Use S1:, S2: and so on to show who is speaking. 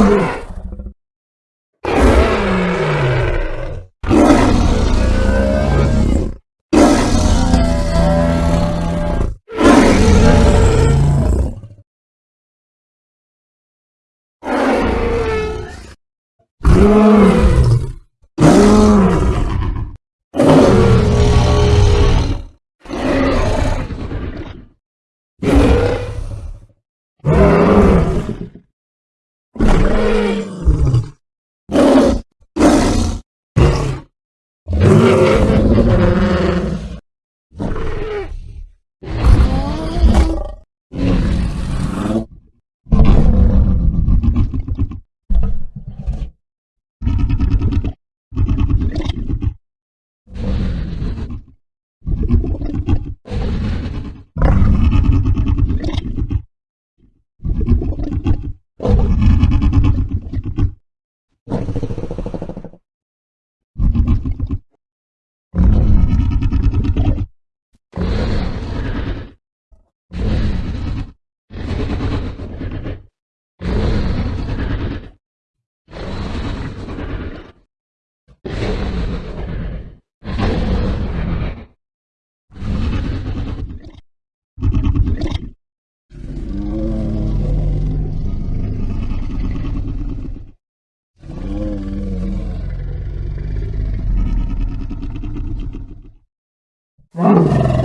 S1: Oh. Wow.